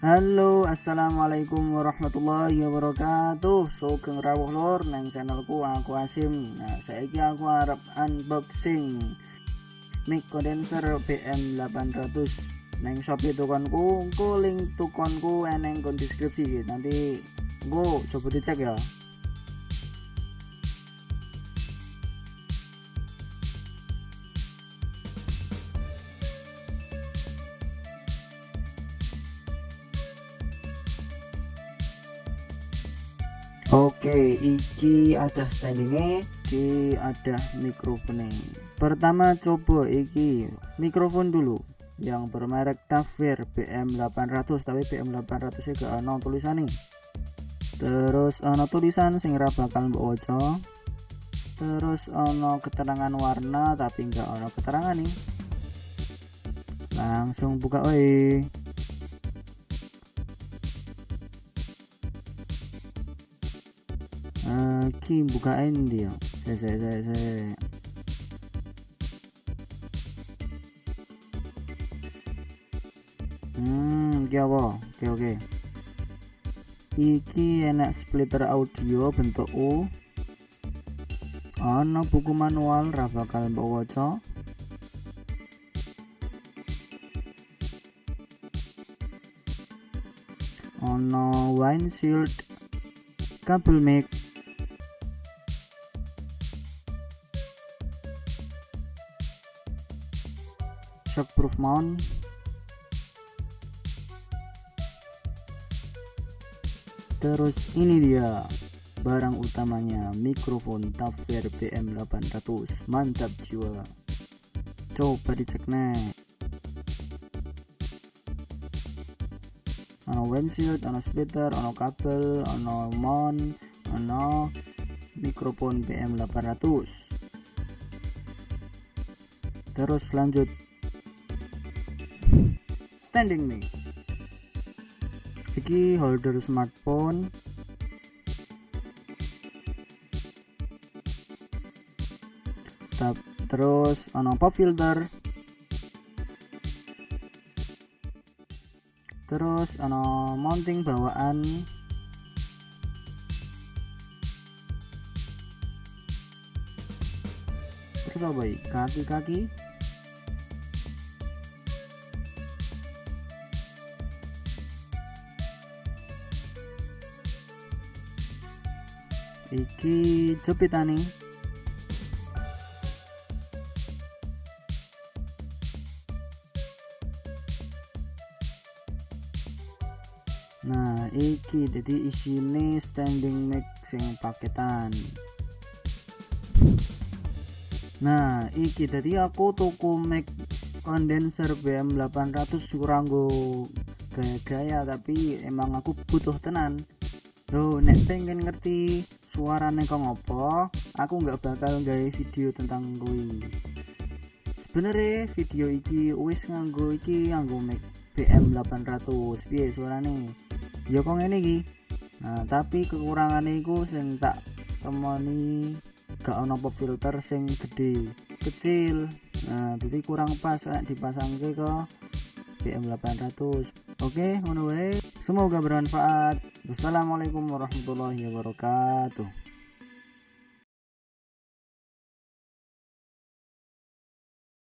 Halo assalamualaikum warahmatullahi wabarakatuh. Sugeng rawuh lor neng channelku aku Asim. Nah saiki aku harap unboxing mic condenser BM800 neng shopee tukonku ku link tukonku eneng kon deskripsi. Nanti gue coba dicek ya Oke, iki ada standingnya, iki ada mikrofon Pertama coba iki mikrofon dulu yang bermerek Tafir BM800 tapi BM800 juga ada tulisan nih. Terus ada tulisan sing bakal mbok Terus ono keterangan warna tapi enggak ono keterangan nih. Langsung buka oi. Ki bukain dia saya saya saya saya. Hmm iki apa? Oke oke. Iki enak splitter audio bentuk U. Ana buku manual ra bakal mbok waca. Ono windshield kabel mic shockproof mount. Terus ini dia barang utamanya mikrofon Tafir BM800 mantap jiwa. Coba dicek nih ono windshield ono splitter ono kabel ono mount ono mikrofon BM800 terus lanjut standing nih. Iki holder smartphone. Tap, terus ono pop filter. Terus ono mounting bawaan. Terus apa kaki-kaki iki jepitane nah iki jadi isine standing mic sing paketan. Nah iki jadi aku tuku mic condenser BM800 kurang gaya-gaya tapi emang aku butuh tenan. Tuh, nek pengen ngerti suaranya kok ngopo? Aku nggak bakal gawe video tentang gue sebenarnya video iki wis nganggo iki nganggo mic BM 800 piye suarane? Ya kok ngene iki. Nah tapi kekurangannya iku sing tak temoni gak ono filter sing gede kecil. Nah jadi kurang pas kayak dipasang ke BM 800 oke ngono wae semoga bermanfaat. Wassalamualaikum warahmatullahi wabarakatuh